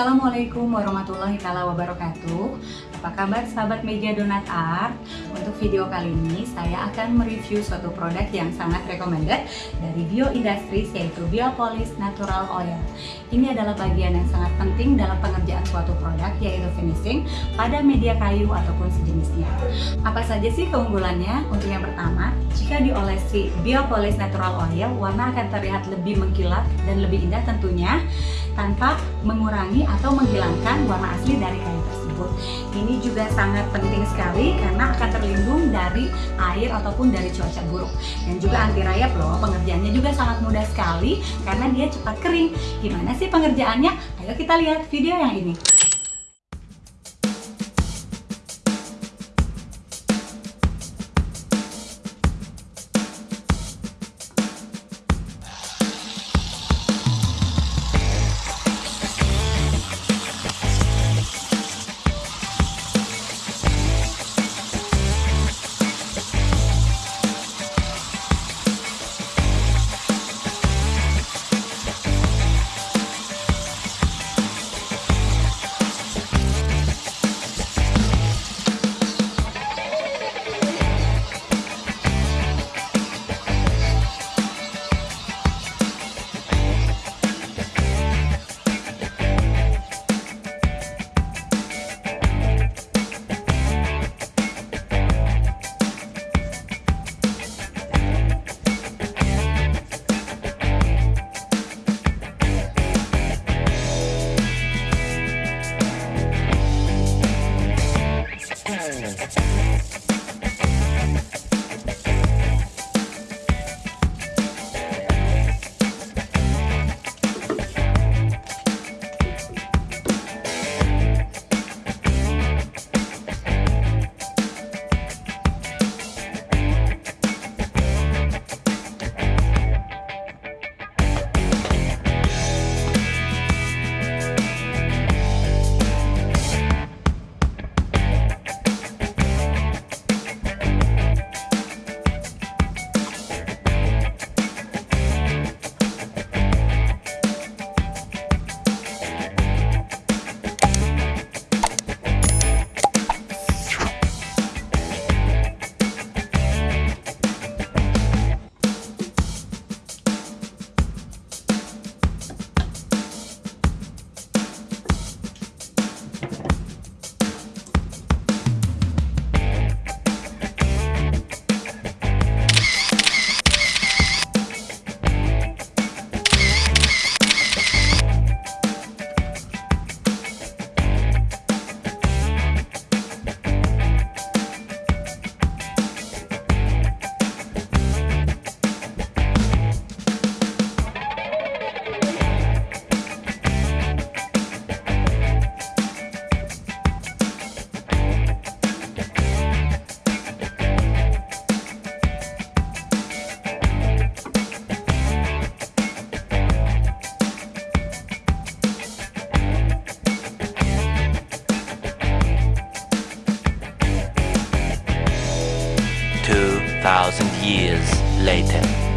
Assalamualaikum warahmatullahi wabarakatuh Apa kabar sahabat media Donat Art? Untuk video kali ini saya akan mereview suatu produk yang sangat recommended dari Bio Industries yaitu Biopolis Natural Oil Ini adalah bagian yang sangat penting dalam pengerjaan suatu produk yaitu finishing pada media kayu ataupun sejenisnya Apa saja sih keunggulannya? Untuk yang pertama, jika diolesi Biopolis Natural Oil warna akan terlihat lebih mengkilat dan lebih indah tentunya tanpa mengurangi atau menghilangkan warna asli dari kayu tersebut. Ini juga sangat penting sekali karena akan terlindung dari air ataupun dari cuaca buruk. Dan juga anti rayap loh, pengerjaannya juga sangat mudah sekali karena dia cepat kering. Gimana sih pengerjaannya? Ayo kita lihat video yang ini. Thousand years later.